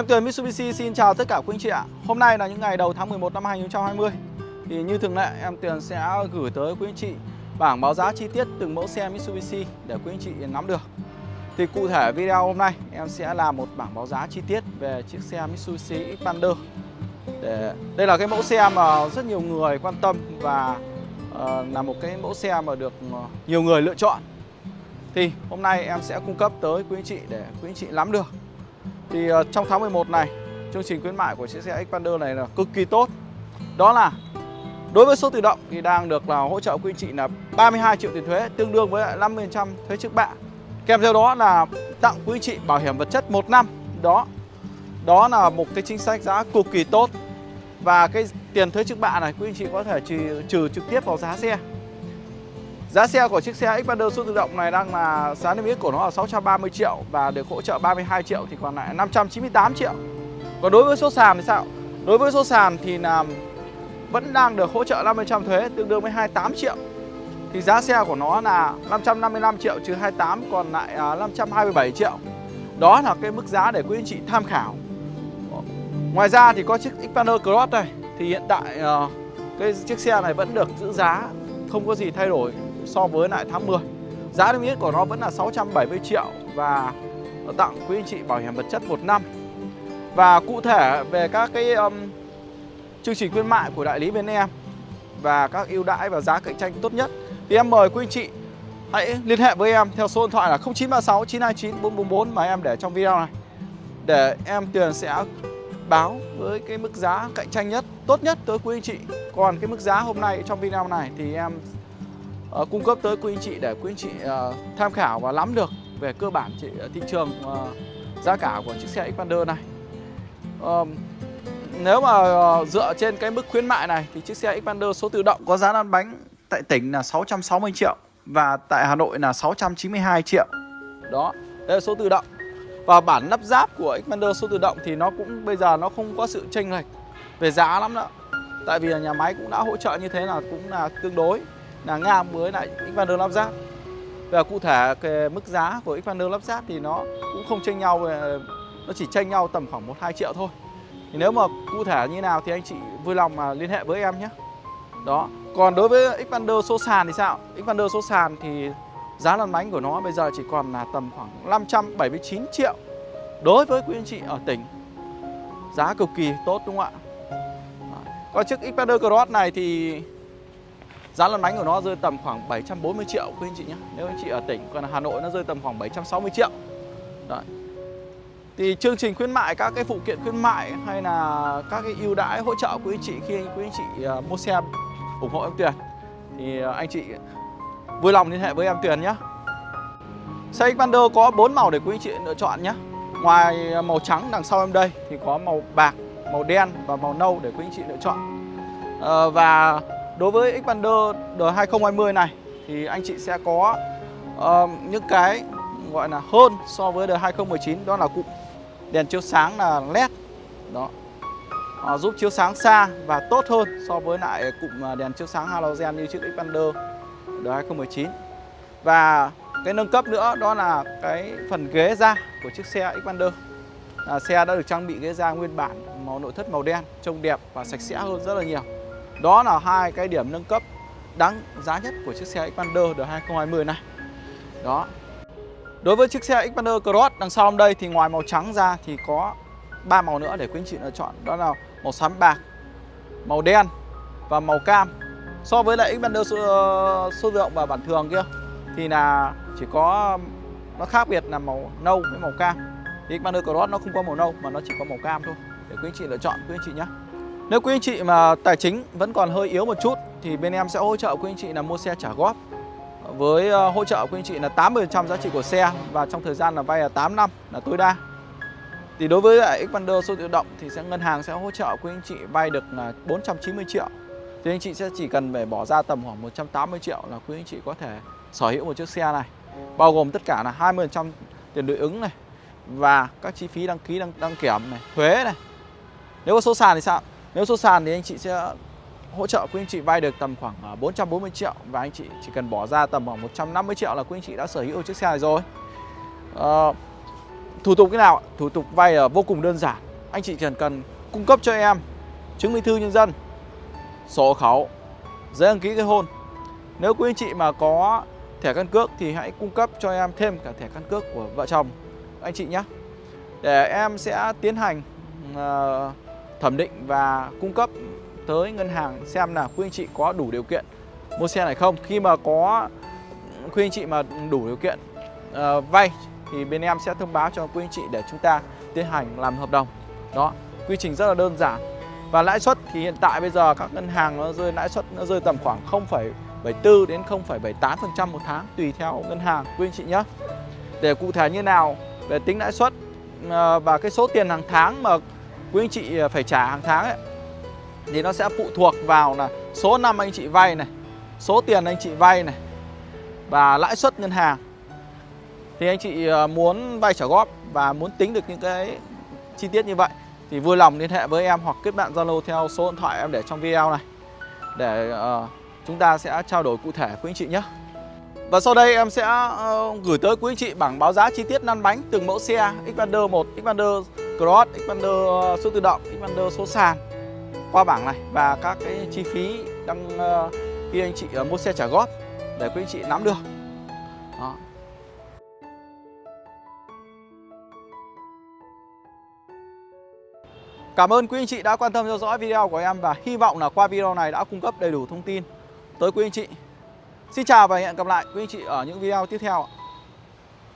Em Tuyền Mitsubishi xin chào tất cả quý anh chị ạ. Hôm nay là những ngày đầu tháng 11 năm 2020 Thì như thường lệ em Tuyền sẽ gửi tới quý anh chị bảng báo giá chi tiết từng mẫu xe Mitsubishi để quý anh chị nắm được. Thì cụ thể video hôm nay em sẽ làm một bảng báo giá chi tiết về chiếc xe Mitsubishi Xpander. Để Đây là cái mẫu xe mà rất nhiều người quan tâm và uh, là một cái mẫu xe mà được ờ, nhiều người lựa chọn. Thì hôm nay em sẽ cung cấp tới quý anh chị để quý anh chị nắm được thì uh, trong tháng 11 này chương trình khuyến mại của chiếc xe Xpander này là cực kỳ tốt. Đó là đối với số tự động thì đang được là hỗ trợ quý anh chị là 32 triệu tiền thuế tương đương với lại 50% thuế trước bạ. Kèm theo đó là tặng quý anh chị bảo hiểm vật chất 1 năm. Đó đó là một cái chính sách giá cực kỳ tốt. Và cái tiền thuế trước bạ này quý anh chị có thể trừ, trừ trực tiếp vào giá xe. Giá xe của chiếc xe Xpander số tự động này đang là giá niêm yết của nó là 630 triệu và được hỗ trợ 32 triệu thì còn lại 598 triệu. Còn đối với số sàn thì sao? Đối với số sàn thì là vẫn đang được hỗ trợ 50% thuế, tương đương với 28 triệu. Thì giá xe của nó là 555 triệu trừ 28 còn lại à, 527 triệu. Đó là cái mức giá để quý anh chị tham khảo. Ngoài ra thì có chiếc Xpander Cross này thì hiện tại ờ, cái chiếc xe này vẫn được giữ giá, không có gì thay đổi so với lại tháng 10 Giá niêm yết của nó vẫn là 670 triệu và tặng quý anh chị bảo hiểm vật chất 1 năm. Và cụ thể về các cái um, chương trình khuyến mại của đại lý bên em và các ưu đãi và giá cạnh tranh tốt nhất thì em mời quý anh chị hãy liên hệ với em theo số điện thoại là 0936 929 444 mà em để trong video này. Để em Tuyền sẽ báo với cái mức giá cạnh tranh nhất, tốt nhất tới quý anh chị. Còn cái mức giá hôm nay trong video này thì em uh, cung cấp tới quý anh chị để quý anh chị uh, tham khảo và nắm được về cơ bản chị, ờ, thị trường uh, giá cả của chiếc xe Xpander này. Uh, nếu mà uh, dựa trên cái mức khuyến mại này thì chiếc xe Xpander số tự động có giá lăn bánh tại tỉnh là 660 triệu và tại Hà Nội là 692 triệu. Đó, đây là số tự động. Và bản lắp ráp của Xpander số tự động thì nó cũng bây giờ nó không có sự chênh lệch về giá lắm nữa. Tại vì nhà máy cũng đã hỗ trợ như thế là cũng là tương đối là ngang với lại Xpander lắp ráp và cụ thể cái mức giá của Xpander lắp ráp thì nó cũng không chênh nhau ờ, nó chỉ chênh nhau tầm khoảng 1 2 triệu thôi. Thì nếu mà cụ thể như nào thì anh chị vui lòng mà liên hệ với em nhé. Đó. Còn đối với Xpander số sàn thì sao? Xpander số sàn thì giá lăn bánh của nó bây giờ chỉ còn là tầm khoảng 579 triệu đối với quý anh chị ở tỉnh. Giá cực kỳ tốt, đúng không ạ? Còn chiếc Xpander Cross này thì Giá lăn bánh của nó rơi tầm khoảng 740 triệu quý anh chị nhé Nếu anh chị ở tỉnh Còn Hà Nội nó rơi tầm khoảng 760 triệu Đấy. Thì chương trình khuyến mại các cái phụ kiện khuyến mại hay là các cái ưu đãi hỗ trợ quý anh chị khi quý anh chị ờ, mua xe ủng hộ em Tuyền thì ờ, anh chị vui lòng liên hệ với em Tuyền nhé. Xe Xpander có 4 màu để quý anh chị lựa chọn nhé. Ngoài màu trắng đằng sau em đây thì có màu bạc, màu đen và màu nâu để quý anh chị lựa chọn. Ờ, và Đối với Xpander D2020 này thì anh chị sẽ có uh, những cái gọi là hơn so với D2019 đó là cụm đèn chiếu sáng là LED. Đó. Uh, giúp chiếu sáng xa và tốt hơn so với lại cụm à, đèn chiếu sáng halogen như chiếc Xpander D2019 và cái nâng cấp nữa đó là cái phần ghế da của chiếc xe Xpander. À, xe đã được trang bị ghế da nguyên bản màu nội thất màu đen trông đẹp và sạch sẽ hơn rất là nhiều đó là hai cái điểm nâng cấp đáng giá nhất của chiếc xe Xpander đời 2020 này. Đó. Đối với chiếc xe Xpander Cross đằng sau đây thì ngoài màu trắng ra thì có ba màu nữa để quý anh chị lựa chọn. Đó là màu xám bạc, màu đen và màu cam. So với lại Xpander số, số lượng và bản thường kia thì là chỉ có nó khác biệt là màu nâu với màu cam. Thì Xpander Cross nó không có màu nâu mà nó chỉ có màu cam thôi. Để quý anh chị lựa chọn quý anh chị nhé. Nếu quý anh chị mà tài chính vẫn còn hơi yếu một chút thì bên em sẽ hỗ trợ quý anh chị là mua xe trả góp với ờ, hỗ trợ quý anh chị là 80% giá trị của xe và trong thời gian là vay là 8 năm là tối đa. Thì đối với lại Xpander số tự động thì sẽ ngân hàng sẽ hỗ trợ quý anh chị vay được là 490 triệu. Thì anh chị sẽ chỉ cần phải bỏ ra tầm khoảng 180 triệu là quý anh chị có thể sở hữu một chiếc xe này. Bao gồm tất cả là 20% tiền đối ứng này và các chi phí đăng ký đăng, đăng kiểm này, thuế này. Nếu có số sàn thì sao? Nếu số sàn thì anh chị sẽ hỗ trợ quý anh chị vay được tầm khoảng à, 440 triệu và anh chị chỉ cần bỏ ra tầm khoảng 150 triệu là quý anh chị đã sở hữu chiếc xe này rồi. À, thủ tục thế nào? Thủ tục vay là vô cùng đơn giản anh chị chỉ cần cung cấp cho em chứng minh thư nhân dân, sổ hộ khẩu, giấy đăng ký kết hôn. Nếu quý anh chị mà có thẻ căn cước thì hãy cung cấp cho em thêm cả thẻ căn cước của vợ chồng anh chị nhé. Để em sẽ tiến hành uh, thẩm định và cung cấp tới ngân hàng xem là quý anh chị có đủ điều kiện mua xe này không. Khi mà có quý anh chị mà đủ điều kiện uh, vay thì bên em sẽ thông báo cho quý anh chị để chúng ta tiến hành làm hợp đồng. Đó, quy trình rất là đơn giản. Và lãi suất thì hiện tại bây giờ các ngân hàng nó rơi lãi suất nó rơi tầm khoảng 0,74 đến 0,78% một tháng tùy theo ngân hàng quý anh chị nhé. Để cụ thể như nào về tính lãi suất ờ, và cái số tiền hàng tháng mà quý anh chị à, phải trả hàng tháng ấy thì nó sẽ phụ thuộc vào là số năm anh chị vay này, số tiền anh chị vay này và lãi suất ngân hàng. Thì anh chị à, muốn vay trả góp và muốn tính được những cái chi tiết như vậy thì vui lòng liên hệ với em hoặc kết bạn Zalo theo số điện thoại em để trong video này để uh, chúng ta sẽ trao đổi cụ thể quý anh chị nhé. Và sau đây em sẽ uh, gửi tới quý anh chị bảng báo giá chi tiết lăn bánh từng mẫu xe Xpander 1, Xpander Cross, Xpander ờ, số tự động, Xpander số sàn qua bảng này và các cái chi phí đăng uh, khi anh chị uh, mua xe trả góp để quý anh chị nắm được. Đó. Cảm ơn quý anh chị đã quan tâm theo dõi video của em và hy vọng là qua video này đã cung cấp đầy đủ thông tin tới quý anh chị. Xin chào và hẹn gặp lại quý anh chị ở những video tiếp theo.